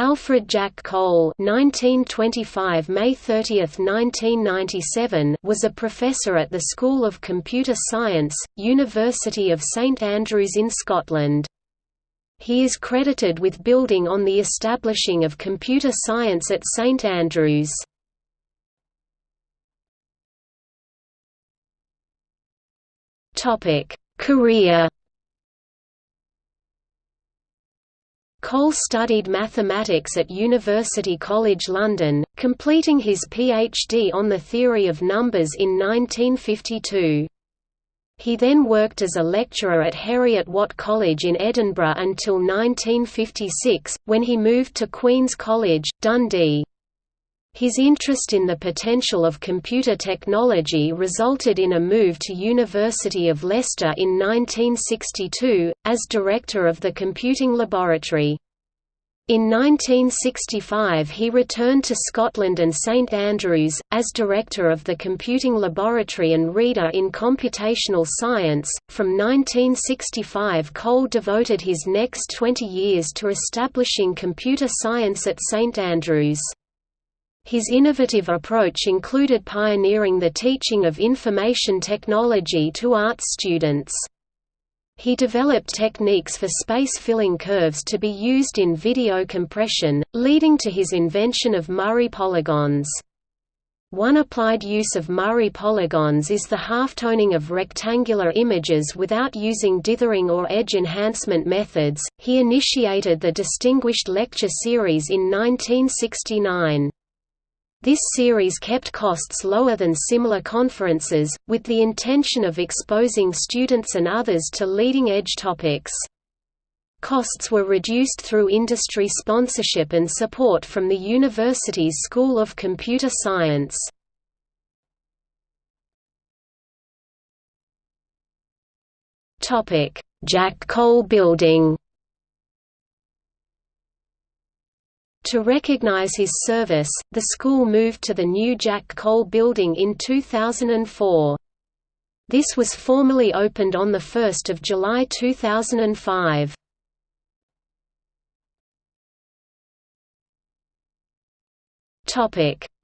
Alfred Jack Cole (1925 May 30, 1997) was a professor at the School of Computer Science, University of St Andrews in Scotland. He is credited with building on the establishing of computer science at St Andrews. Topic: Career Cole studied mathematics at University College London, completing his PhD on the theory of numbers in 1952. He then worked as a lecturer at Heriot Watt College in Edinburgh until 1956, when he moved to Queen's College, Dundee. His interest in the potential of computer technology resulted in a move to University of Leicester in 1962, as director of the computing laboratory. In 1965 he returned to Scotland and St Andrews, as director of the Computing Laboratory and Reader in Computational Science. From 1965 Cole devoted his next 20 years to establishing computer science at St Andrews. His innovative approach included pioneering the teaching of information technology to arts students. He developed techniques for space-filling curves to be used in video compression, leading to his invention of Murray polygons. One applied use of Murray polygons is the halftoning of rectangular images without using dithering or edge enhancement methods. He initiated the Distinguished Lecture Series in 1969. This series kept costs lower than similar conferences, with the intention of exposing students and others to leading-edge topics. Costs were reduced through industry sponsorship and support from the university's School of Computer Science. Jack Cole Building To recognize his service, the school moved to the new Jack Cole building in 2004. This was formally opened on 1 July 2005.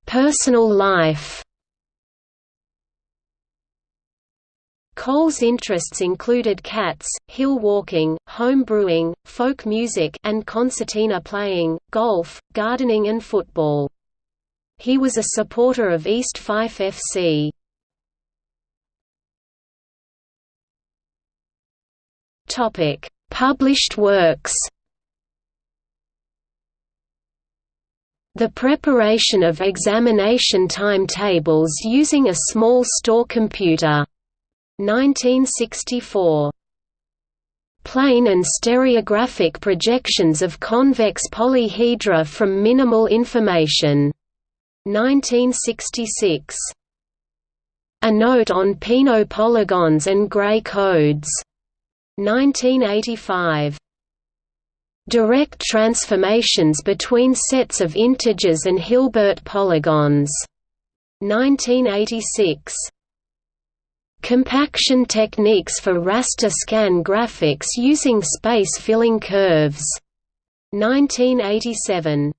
Personal life Cole's interests included cats, hill walking, home brewing, folk music and concertina playing, golf, gardening and football. He was a supporter of East Fife FC. Topic: Published works The preparation of examination timetables using a small store computer 1964. Plane and stereographic projections of convex polyhedra from minimal information. 1966. A note on Peano polygons and Gray codes. 1985. Direct transformations between sets of integers and Hilbert polygons. 1986. Compaction techniques for raster scan graphics using space-filling curves. 1987